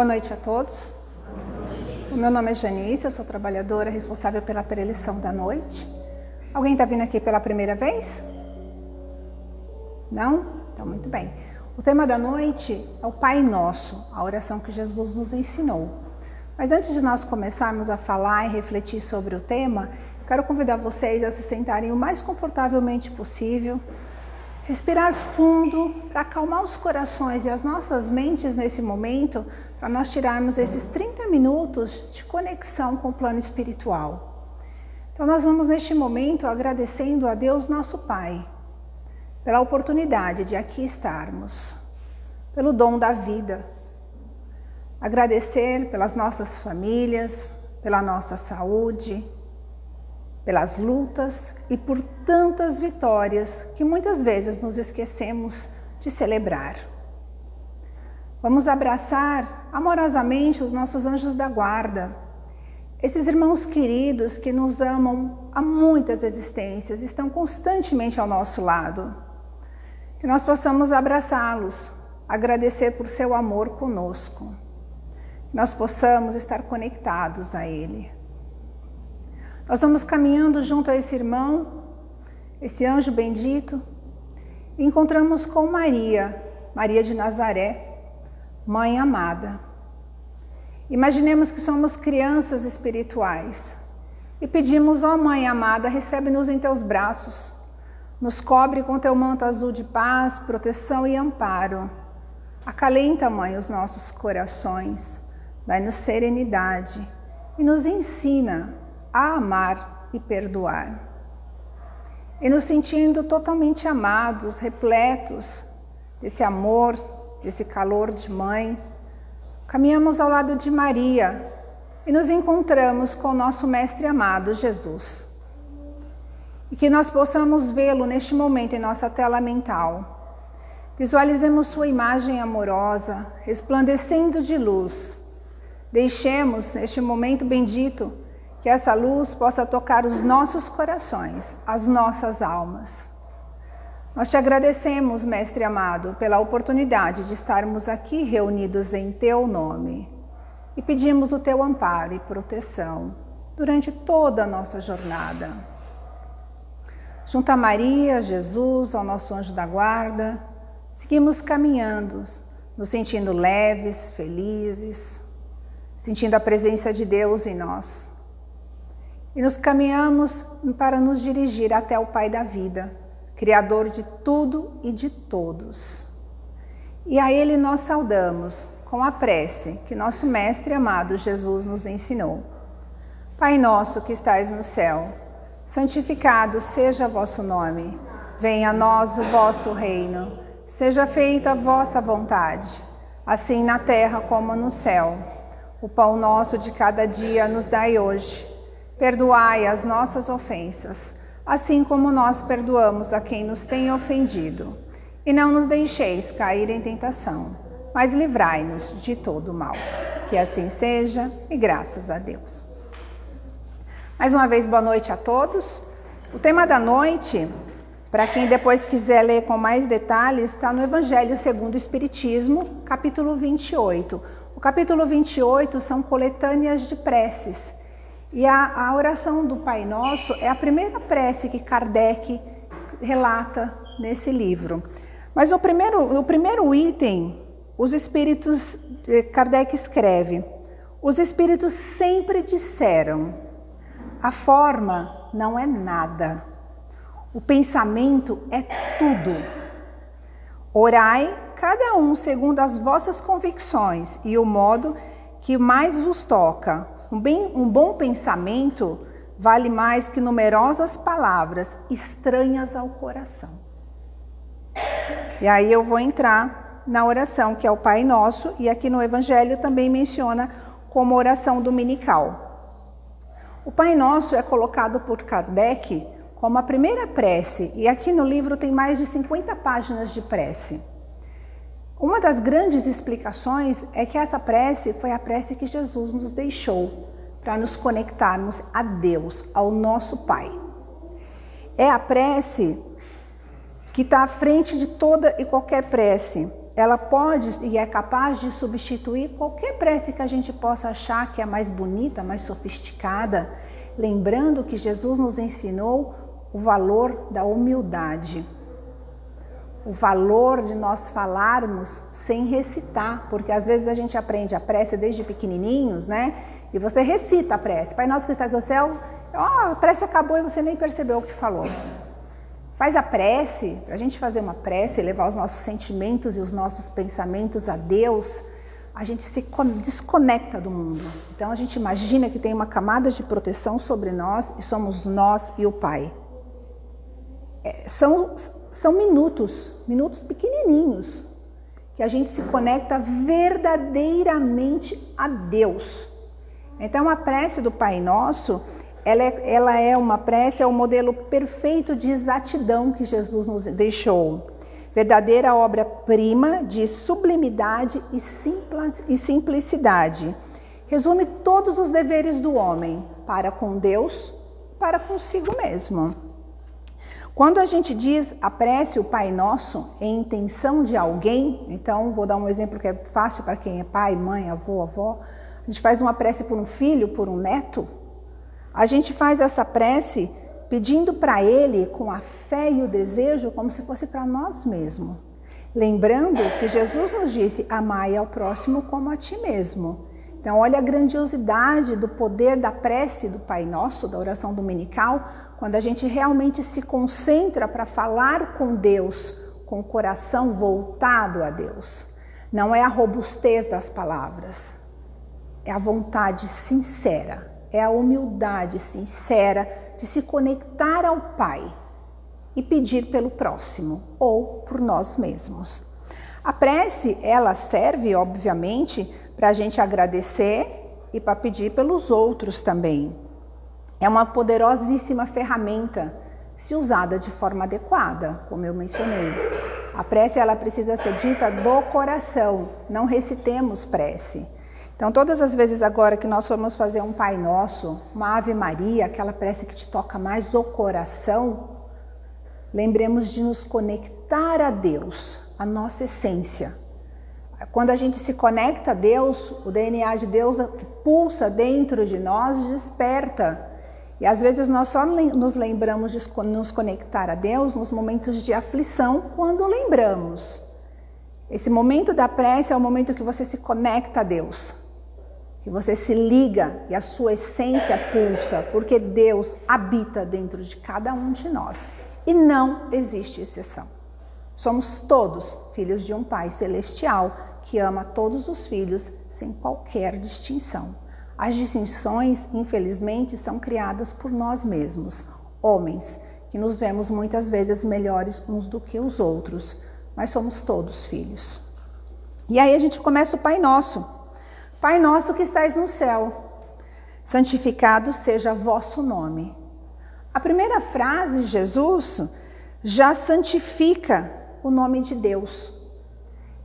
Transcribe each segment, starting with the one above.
Boa noite a todos. O meu nome é Janice, eu sou trabalhadora responsável pela preleção da noite. Alguém está vindo aqui pela primeira vez? Não? Então, muito bem. O tema da noite é o Pai Nosso, a oração que Jesus nos ensinou. Mas antes de nós começarmos a falar e refletir sobre o tema, quero convidar vocês a se sentarem o mais confortavelmente possível, respirar fundo para acalmar os corações e as nossas mentes nesse momento, para nós tirarmos esses 30 minutos de conexão com o plano espiritual. Então nós vamos neste momento agradecendo a Deus nosso Pai pela oportunidade de aqui estarmos, pelo dom da vida. Agradecer pelas nossas famílias, pela nossa saúde, pelas lutas e por tantas vitórias que muitas vezes nos esquecemos de celebrar. Vamos abraçar amorosamente os nossos anjos da guarda, esses irmãos queridos que nos amam há muitas existências, estão constantemente ao nosso lado. Que nós possamos abraçá-los, agradecer por seu amor conosco. Que nós possamos estar conectados a Ele. Nós vamos caminhando junto a esse irmão, esse anjo bendito, e encontramos com Maria, Maria de Nazaré, Mãe amada. Imaginemos que somos crianças espirituais e pedimos, ó oh, Mãe amada, recebe-nos em teus braços, nos cobre com teu manto azul de paz, proteção e amparo. Acalenta, Mãe, os nossos corações, dai-nos serenidade e nos ensina a amar e perdoar. E nos sentindo totalmente amados, repletos desse amor, desse calor de mãe, caminhamos ao lado de Maria e nos encontramos com o nosso Mestre amado, Jesus. E que nós possamos vê-lo neste momento em nossa tela mental. Visualizemos sua imagem amorosa, resplandecendo de luz. Deixemos, neste momento bendito, que essa luz possa tocar os nossos corações, as nossas almas. Nós te agradecemos, Mestre amado, pela oportunidade de estarmos aqui reunidos em Teu nome e pedimos o Teu amparo e proteção durante toda a nossa jornada. Junto a Maria, Jesus, ao nosso anjo da guarda, seguimos caminhando, nos sentindo leves, felizes, sentindo a presença de Deus em nós. E nos caminhamos para nos dirigir até o Pai da vida, Criador de tudo e de todos. E a Ele nós saudamos com a prece que nosso Mestre amado Jesus nos ensinou. Pai nosso que estais no céu, santificado seja vosso nome. Venha a nós o vosso reino. Seja feita a vossa vontade, assim na terra como no céu. O pão nosso de cada dia nos dai hoje. Perdoai as nossas ofensas, assim como nós perdoamos a quem nos tem ofendido. E não nos deixeis cair em tentação, mas livrai-nos de todo mal. Que assim seja, e graças a Deus. Mais uma vez, boa noite a todos. O tema da noite, para quem depois quiser ler com mais detalhes, está no Evangelho segundo o Espiritismo, capítulo 28. O capítulo 28 são coletâneas de preces e a, a oração do Pai Nosso é a primeira prece que Kardec relata nesse livro. Mas o primeiro, o primeiro item, os espíritos, eh, Kardec escreve, os espíritos sempre disseram, a forma não é nada, o pensamento é tudo. Orai, cada um segundo as vossas convicções e o modo que mais vos toca, um, bem, um bom pensamento vale mais que numerosas palavras estranhas ao coração. E aí eu vou entrar na oração que é o Pai Nosso e aqui no Evangelho também menciona como oração dominical. O Pai Nosso é colocado por Kardec como a primeira prece e aqui no livro tem mais de 50 páginas de prece. Uma das grandes explicações é que essa prece foi a prece que Jesus nos deixou para nos conectarmos a Deus, ao nosso Pai. É a prece que está à frente de toda e qualquer prece. ela pode e é capaz de substituir qualquer prece que a gente possa achar que é mais bonita, mais sofisticada, lembrando que Jesus nos ensinou o valor da humildade. O valor de nós falarmos sem recitar, porque às vezes a gente aprende a prece desde pequenininhos, né? E você recita a prece. Pai nosso que estás no céu, ó, a prece acabou e você nem percebeu o que falou. Faz a prece, para a gente fazer uma prece, levar os nossos sentimentos e os nossos pensamentos a Deus, a gente se desconecta do mundo. Então a gente imagina que tem uma camada de proteção sobre nós e somos nós e o Pai. É, são, são minutos, minutos pequenininhos, que a gente se conecta verdadeiramente a Deus. Então a prece do Pai Nosso ela é, ela é uma prece, é o um modelo perfeito de exatidão que Jesus nos deixou. Verdadeira obra-prima de sublimidade e simplicidade. Resume todos os deveres do homem para com Deus, para consigo mesmo. Quando a gente diz a prece, o Pai Nosso, em intenção de alguém, então vou dar um exemplo que é fácil para quem é pai, mãe, avô, avó. A gente faz uma prece por um filho, por um neto, a gente faz essa prece pedindo para Ele com a fé e o desejo como se fosse para nós mesmos. Lembrando que Jesus nos disse: amai ao próximo como a ti mesmo. Então, olha a grandiosidade do poder da prece do Pai Nosso, da oração dominical, quando a gente realmente se concentra para falar com Deus, com o coração voltado a Deus. Não é a robustez das palavras, é a vontade sincera é a humildade sincera de se conectar ao Pai e pedir pelo próximo ou por nós mesmos. A prece, ela serve, obviamente, para a gente agradecer e para pedir pelos outros também. É uma poderosíssima ferramenta se usada de forma adequada, como eu mencionei. A prece ela precisa ser dita do coração, não recitemos prece. Então, todas as vezes agora que nós formos fazer um Pai Nosso, uma Ave Maria, aquela prece que te toca mais o coração, lembremos de nos conectar a Deus, a nossa essência. Quando a gente se conecta a Deus, o DNA de Deus que pulsa dentro de nós desperta. E às vezes nós só nos lembramos de nos conectar a Deus nos momentos de aflição, quando lembramos. Esse momento da prece é o momento que você se conecta a Deus que você se liga e a sua essência pulsa, porque Deus habita dentro de cada um de nós e não existe exceção. Somos todos filhos de um Pai celestial que ama todos os filhos sem qualquer distinção. As distinções, infelizmente, são criadas por nós mesmos, homens, que nos vemos muitas vezes melhores uns do que os outros, mas somos todos filhos. E aí a gente começa o Pai Nosso. Pai nosso que estais no céu, santificado seja vosso nome. A primeira frase, Jesus, já santifica o nome de Deus.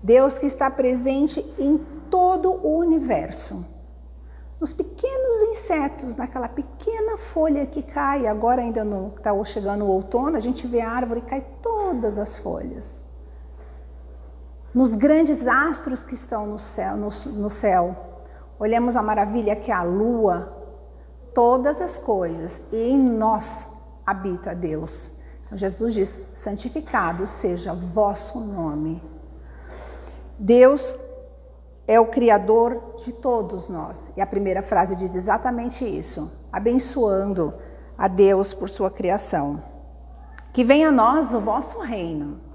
Deus que está presente em todo o universo. Nos pequenos insetos, naquela pequena folha que cai, agora ainda está chegando o outono, a gente vê a árvore e cai todas as folhas nos grandes astros que estão no céu, no, no céu. Olhamos a maravilha que é a lua, todas as coisas, e em nós habita Deus. Então Jesus diz: santificado seja vosso nome. Deus é o Criador de todos nós. E a primeira frase diz exatamente isso, abençoando a Deus por sua criação. Que venha a nós o vosso reino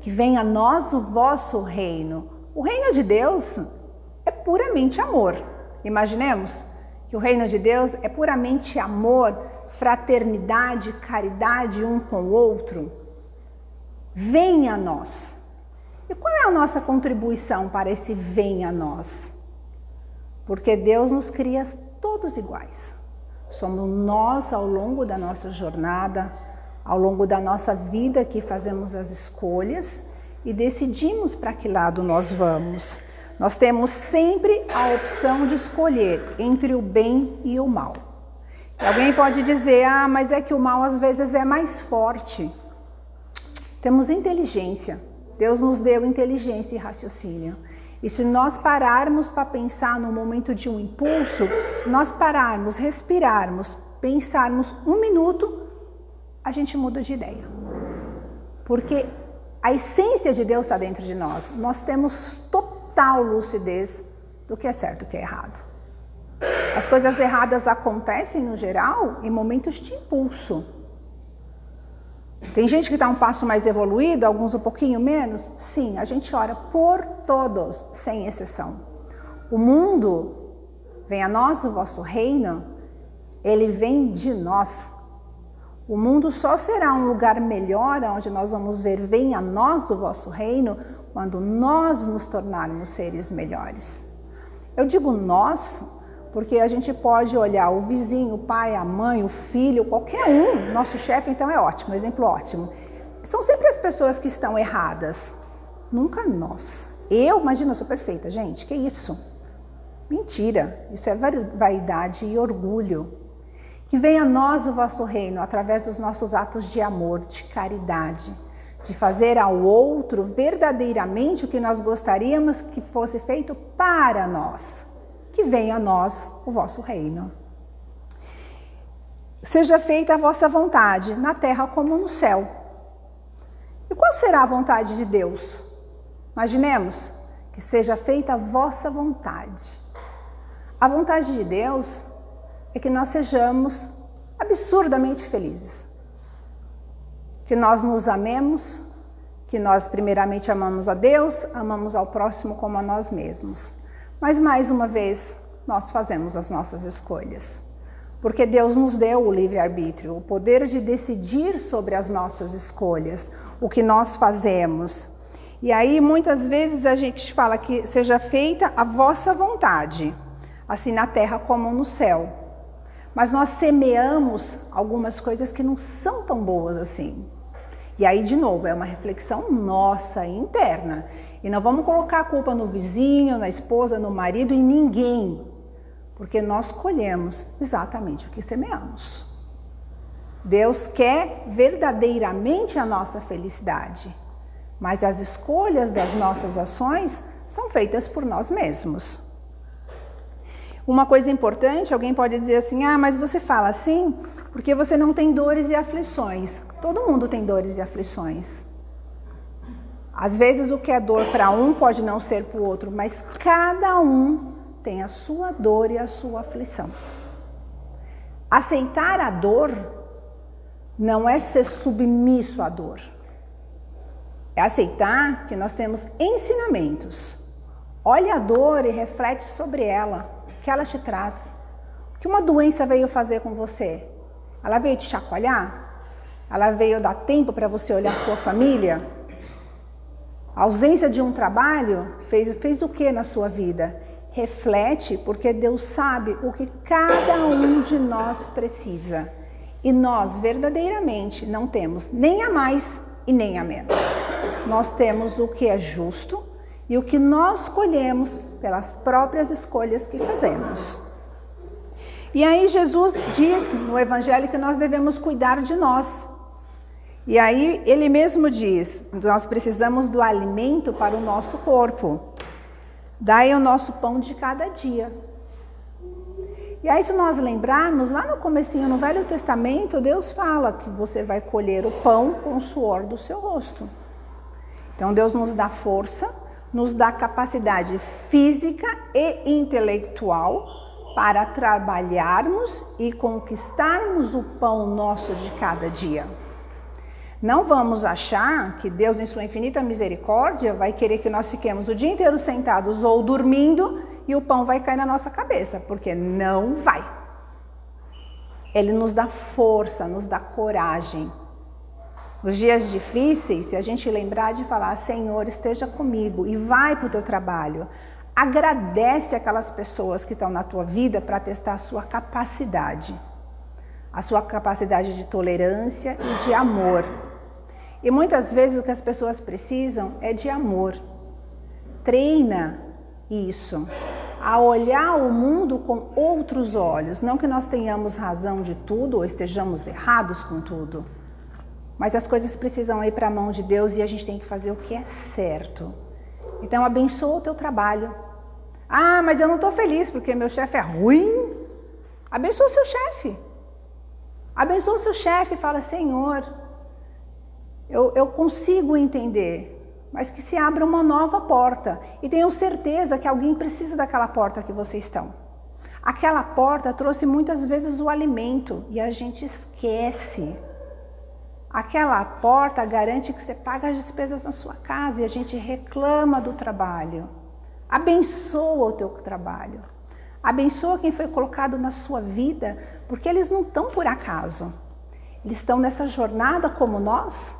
que venha a nós o vosso reino. O reino de Deus é puramente amor. Imaginemos que o reino de Deus é puramente amor, fraternidade, caridade um com o outro. Venha a nós. E qual é a nossa contribuição para esse venha a nós? Porque Deus nos cria todos iguais. Somos nós ao longo da nossa jornada, ao longo da nossa vida que fazemos as escolhas e decidimos para que lado nós vamos. Nós temos sempre a opção de escolher entre o bem e o mal. E alguém pode dizer, ah, mas é que o mal às vezes é mais forte. Temos inteligência, Deus nos deu inteligência e raciocínio. E se nós pararmos para pensar no momento de um impulso, se nós pararmos, respirarmos, pensarmos um minuto, a gente muda de ideia. Porque a essência de Deus está dentro de nós. Nós temos total lucidez do que é certo e o que é errado. As coisas erradas acontecem, no geral, em momentos de impulso. Tem gente que está um passo mais evoluído, alguns um pouquinho menos? Sim, a gente ora por todos, sem exceção. O mundo, vem a nós o vosso reino, ele vem de nós. O mundo só será um lugar melhor, onde nós vamos ver, vem a nós o vosso reino, quando nós nos tornarmos seres melhores. Eu digo nós, porque a gente pode olhar o vizinho, o pai, a mãe, o filho, qualquer um. Nosso chefe, então, é ótimo, exemplo ótimo. São sempre as pessoas que estão erradas, nunca nós. Eu, imagina, eu sou perfeita, gente, que isso? Mentira, isso é vaidade e orgulho. Que venha a nós o vosso reino através dos nossos atos de amor, de caridade, de fazer ao outro verdadeiramente o que nós gostaríamos que fosse feito para nós que venha a nós o vosso reino. Seja feita a vossa vontade, na terra como no céu. E qual será a vontade de Deus? Imaginemos que seja feita a vossa vontade. A vontade de Deus é que nós sejamos absurdamente felizes. Que nós nos amemos, que nós primeiramente amamos a Deus, amamos ao próximo como a nós mesmos. Mas mais uma vez, nós fazemos as nossas escolhas. Porque Deus nos deu o livre-arbítrio, o poder de decidir sobre as nossas escolhas, o que nós fazemos. E aí, muitas vezes, a gente fala que seja feita a vossa vontade, assim na terra como no céu. Mas nós semeamos algumas coisas que não são tão boas assim. E aí, de novo, é uma reflexão nossa interna. E não vamos colocar a culpa no vizinho, na esposa, no marido, em ninguém. Porque nós colhemos exatamente o que semeamos. Deus quer verdadeiramente a nossa felicidade, mas as escolhas das nossas ações são feitas por nós mesmos. Uma coisa importante, alguém pode dizer assim: ah, mas você fala assim porque você não tem dores e aflições. Todo mundo tem dores e aflições. Às vezes o que é dor para um pode não ser para o outro, mas cada um tem a sua dor e a sua aflição. Aceitar a dor não é ser submisso à dor. É aceitar que nós temos ensinamentos. Olha a dor e reflete sobre ela, o que ela te traz. O que uma doença veio fazer com você? Ela veio te chacoalhar? Ela veio dar tempo para você olhar sua família? A ausência de um trabalho fez, fez o que na sua vida? Reflete, porque Deus sabe o que cada um de nós precisa. E nós verdadeiramente não temos nem a mais e nem a menos. Nós temos o que é justo e o que nós colhemos pelas próprias escolhas que fazemos. E aí Jesus diz no Evangelho que nós devemos cuidar de nós, e aí ele mesmo diz: nós precisamos do alimento para o nosso corpo. Dai o nosso pão de cada dia. E aí, se nós lembrarmos, lá no comecinho, no Velho Testamento, Deus fala que você vai colher o pão com o suor do seu rosto. Então, Deus nos dá força, nos dá capacidade física e intelectual para trabalharmos e conquistarmos o pão nosso de cada dia. Não vamos achar que Deus, em sua infinita misericórdia, vai querer que nós fiquemos o dia inteiro sentados ou dormindo e o pão vai cair na nossa cabeça, porque não vai. Ele nos dá força, nos dá coragem. Nos dias difíceis, se a gente lembrar de falar, Senhor, esteja comigo e vai para o teu trabalho. Agradece aquelas pessoas que estão na tua vida para testar a sua capacidade, a sua capacidade de tolerância e de amor. E muitas vezes o que as pessoas precisam é de amor. Treina isso, a olhar o mundo com outros olhos. Não que nós tenhamos razão de tudo ou estejamos errados com tudo, mas as coisas precisam ir para a mão de Deus e a gente tem que fazer o que é certo. Então abençoa o teu trabalho. Ah, mas eu não estou feliz porque meu chefe é ruim. Abençoa o seu chefe. Abençoa o seu chefe e fala, Senhor, eu, eu consigo entender, mas que se abra uma nova porta. E tenho certeza que alguém precisa daquela porta que vocês estão. Aquela porta trouxe muitas vezes o alimento e a gente esquece. Aquela porta garante que você paga as despesas na sua casa e a gente reclama do trabalho. Abençoa o teu trabalho. Abençoa quem foi colocado na sua vida, porque eles não estão por acaso. Eles estão nessa jornada como nós,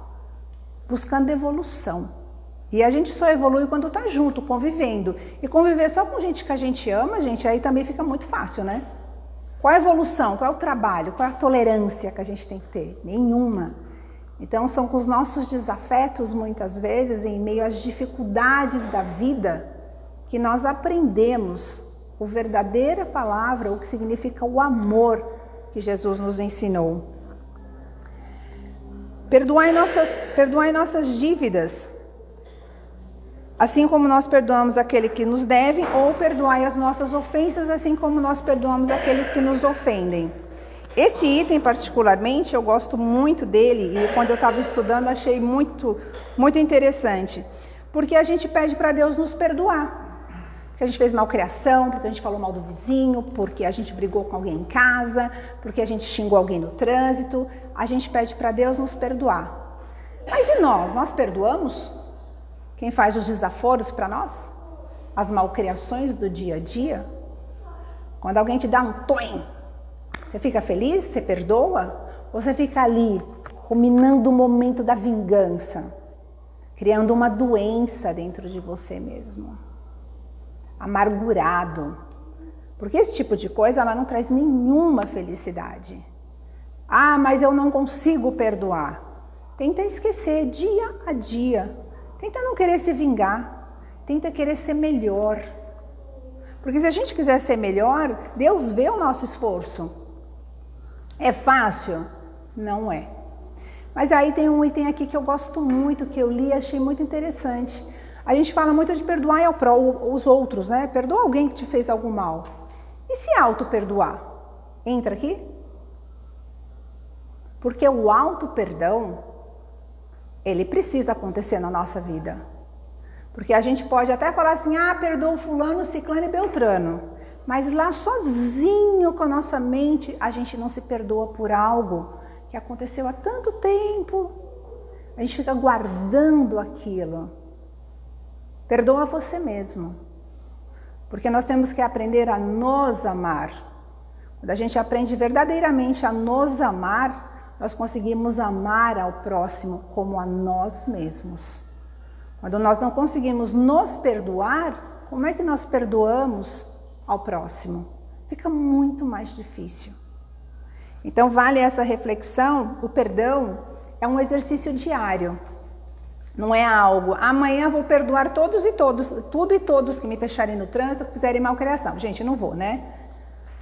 buscando evolução. E a gente só evolui quando está junto, convivendo. E conviver só com gente que a gente ama, gente, aí também fica muito fácil, né? Qual a evolução? Qual é o trabalho? Qual é a tolerância que a gente tem que ter? Nenhuma. Então são com os nossos desafetos, muitas vezes, em meio às dificuldades da vida, que nós aprendemos a verdadeira palavra, o que significa o amor que Jesus nos ensinou. Perdoai nossas, perdoai nossas dívidas, assim como nós perdoamos aquele que nos deve, ou perdoai as nossas ofensas, assim como nós perdoamos aqueles que nos ofendem. Esse item particularmente, eu gosto muito dele e quando eu estava estudando achei muito, muito interessante, porque a gente pede para Deus nos perdoar. Porque a gente fez malcriação, porque a gente falou mal do vizinho, porque a gente brigou com alguém em casa, porque a gente xingou alguém no trânsito. A gente pede para Deus nos perdoar. Mas e nós? Nós perdoamos? Quem faz os desaforos para nós? As malcriações do dia a dia? Quando alguém te dá um toim, você fica feliz? Você perdoa? Ou você fica ali, ruminando o momento da vingança, criando uma doença dentro de você mesmo? Amargurado. Porque esse tipo de coisa ela não traz nenhuma felicidade. Ah, mas eu não consigo perdoar. Tenta esquecer dia a dia Tenta não querer se vingar, tenta querer ser melhor. Porque se a gente quiser ser melhor, Deus vê o nosso esforço. É fácil? Não é. Mas aí tem um item aqui que eu gosto muito, que eu li e achei muito interessante. A gente fala muito de perdoar os outros, né? Perdoa alguém que te fez algo mal. E se auto-perdoar? Entra aqui? Porque o auto-perdão ele precisa acontecer na nossa vida. Porque a gente pode até falar assim, ah, perdoa fulano, ciclano e beltrano. Mas lá sozinho com a nossa mente, a gente não se perdoa por algo que aconteceu há tanto tempo. A gente fica guardando aquilo. Perdoa você mesmo. Porque nós temos que aprender a nos amar. Quando a gente aprende verdadeiramente a nos amar, nós conseguimos amar ao próximo como a nós mesmos. Quando nós não conseguimos nos perdoar, como é que nós perdoamos ao próximo? Fica muito mais difícil. Então vale essa reflexão, o perdão é um exercício diário. Não é algo, amanhã vou perdoar todos e todos, tudo e todos que me fecharem no trânsito, que fizerem malcriação. Gente, não vou, né?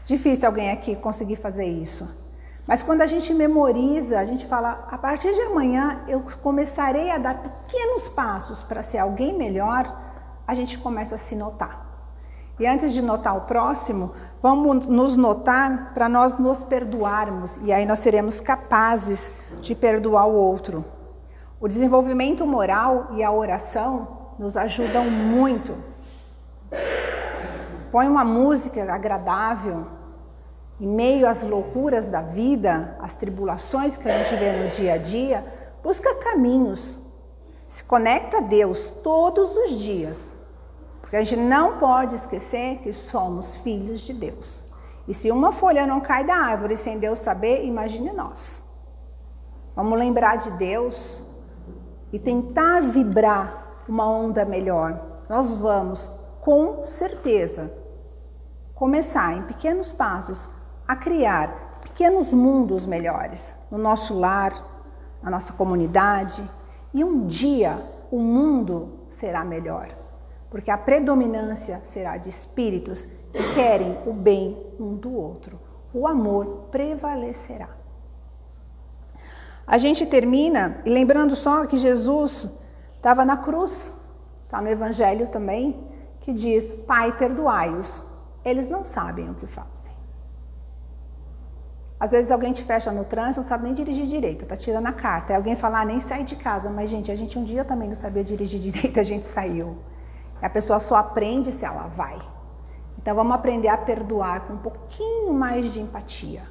Difícil alguém aqui conseguir fazer isso. Mas quando a gente memoriza, a gente fala, a partir de amanhã eu começarei a dar pequenos passos para ser alguém melhor, a gente começa a se notar. E antes de notar o próximo, vamos nos notar para nós nos perdoarmos e aí nós seremos capazes de perdoar o outro. O desenvolvimento moral e a oração nos ajudam muito. Põe uma música agradável, em meio às loucuras da vida, às tribulações que a gente vê no dia a dia, busca caminhos, se conecta a Deus todos os dias, porque a gente não pode esquecer que somos filhos de Deus. E se uma folha não cai da árvore sem Deus saber, imagine nós. Vamos lembrar de Deus e tentar vibrar uma onda melhor. Nós vamos, com certeza, começar em pequenos passos a criar pequenos mundos melhores no nosso lar, na nossa comunidade e um dia o mundo será melhor, porque a predominância será de espíritos que querem o bem um do outro. O amor prevalecerá. A gente termina e lembrando só que Jesus estava na cruz, está no Evangelho também, que diz: Pai, perdoai-os, eles não sabem o que fazem. Às vezes alguém te fecha no trânsito, não sabe nem dirigir direito, tá tirando a carta. Aí alguém fala, ah, nem sai de casa. Mas, gente, a gente um dia também não sabia dirigir direito, a gente saiu. A pessoa só aprende se ela vai. Então vamos aprender a perdoar com um pouquinho mais de empatia.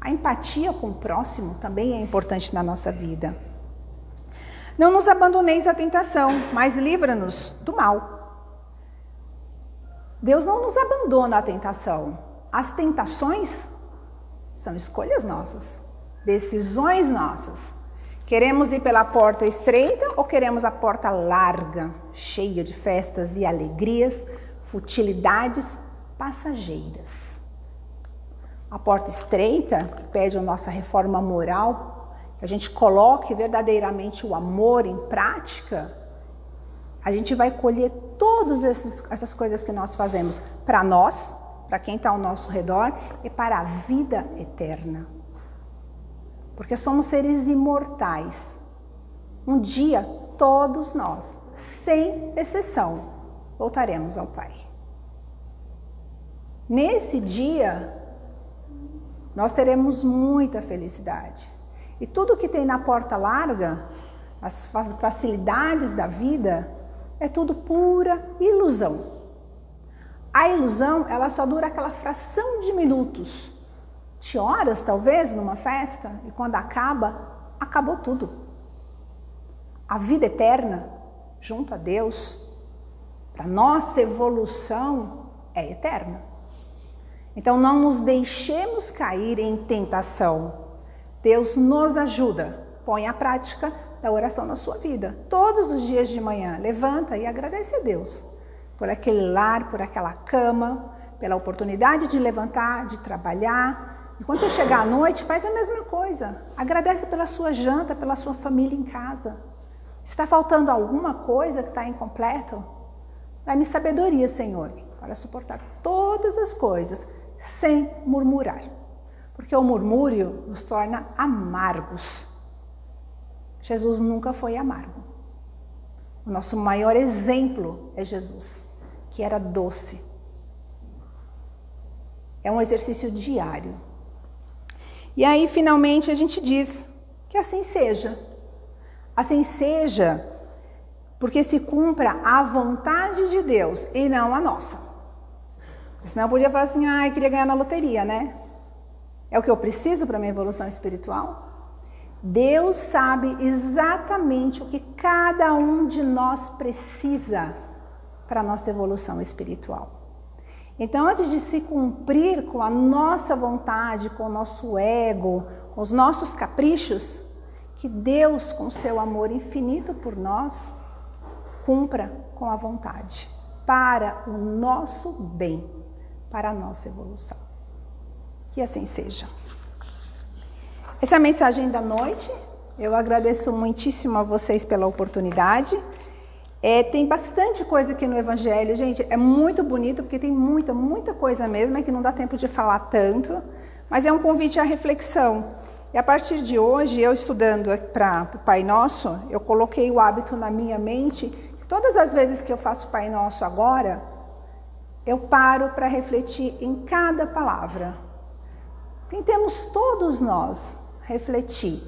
A empatia com o próximo também é importante na nossa vida. Não nos abandoneis à tentação, mas livra-nos do mal. Deus não nos abandona à tentação. As tentações são escolhas nossas, decisões nossas. Queremos ir pela porta estreita ou queremos a porta larga, cheia de festas e alegrias, futilidades passageiras? A porta estreita pede a nossa reforma moral, que a gente coloque verdadeiramente o amor em prática. A gente vai colher todas essas coisas que nós fazemos para nós, para quem está ao nosso redor e para a vida eterna porque somos seres imortais. Um dia, todos nós, sem exceção, voltaremos ao Pai. Nesse dia, nós teremos muita felicidade. E tudo que tem na porta larga, as facilidades da vida, é tudo pura ilusão. A ilusão, ela só dura aquela fração de minutos de horas, talvez, numa festa, e quando acaba, acabou tudo. A vida eterna, junto a Deus, para nossa evolução, é eterna. Então não nos deixemos cair em tentação. Deus nos ajuda. Põe a prática da oração na sua vida. Todos os dias de manhã, levanta e agradece a Deus por aquele lar, por aquela cama, pela oportunidade de levantar, de trabalhar, e quando você chegar à noite, faz a mesma coisa. Agradece pela sua janta, pela sua família em casa. Está faltando alguma coisa que está incompleto, dá-me sabedoria, Senhor, para suportar todas as coisas sem murmurar. Porque o murmúrio nos torna amargos. Jesus nunca foi amargo. O nosso maior exemplo é Jesus, que era doce. É um exercício diário e aí, finalmente, a gente diz que assim seja. Assim seja, porque se cumpra a vontade de Deus e não a nossa. Senão eu podia falar assim, ah, eu queria ganhar na loteria, né? É o que eu preciso para minha evolução espiritual? Deus sabe exatamente o que cada um de nós precisa para a nossa evolução espiritual. Então, antes de se cumprir com a nossa vontade, com o nosso ego, com os nossos caprichos, que Deus, com seu amor infinito por nós, cumpra com a vontade, para o nosso bem, para a nossa evolução. Que assim seja. Essa é a mensagem da noite. Eu agradeço muitíssimo a vocês pela oportunidade. É, tem bastante coisa aqui no Evangelho, gente, é muito bonito porque tem muita, muita coisa mesmo, é que não dá tempo de falar tanto, mas é um convite à reflexão. E a partir de hoje, eu estudando para o Pai Nosso, eu coloquei o hábito na minha mente, que todas as vezes que eu faço Pai Nosso agora, eu paro para refletir em cada palavra. Tentemos todos nós refletir.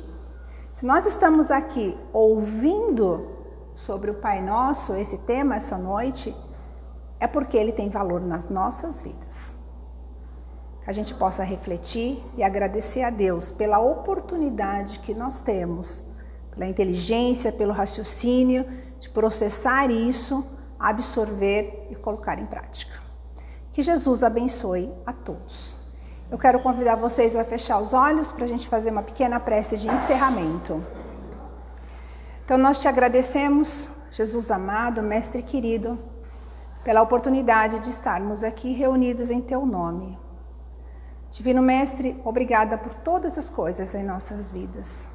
Se nós estamos aqui ouvindo sobre o Pai Nosso, esse tema essa noite, é porque ele tem valor nas nossas vidas. Que a gente possa refletir e agradecer a Deus pela oportunidade que nós temos, pela inteligência, pelo raciocínio, de processar isso, absorver e colocar em prática. Que Jesus abençoe a todos. Eu quero convidar vocês a fechar os olhos para a gente fazer uma pequena prece de encerramento. Então nós te agradecemos, Jesus amado, Mestre querido, pela oportunidade de estarmos aqui reunidos em Teu nome. Divino Mestre, obrigada por todas as coisas em nossas vidas.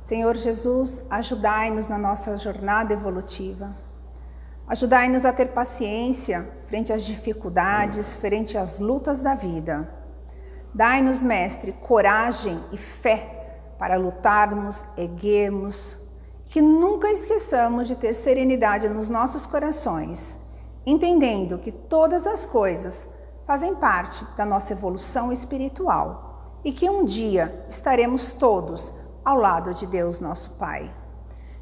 Senhor Jesus, ajudai-nos na nossa jornada evolutiva. Ajudai-nos a ter paciência frente às dificuldades, frente às lutas da vida. Dai-nos, Mestre, coragem e fé para lutarmos, erguermos, que nunca esqueçamos de ter serenidade nos nossos corações, entendendo que todas as coisas fazem parte da nossa evolução espiritual e que um dia estaremos todos ao lado de Deus nosso Pai.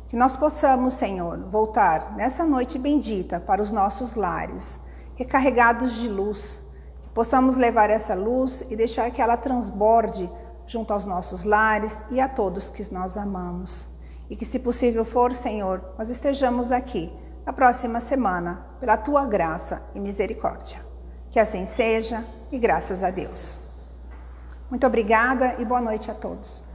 Que nós possamos, Senhor, voltar nessa noite bendita para os nossos lares, recarregados de luz, que possamos levar essa luz e deixar que ela transborde junto aos nossos lares e a todos que nós amamos. E que, se possível for, Senhor, nós estejamos aqui na próxima semana, pela tua graça e misericórdia. Que assim seja e graças a Deus. Muito obrigada e boa noite a todos.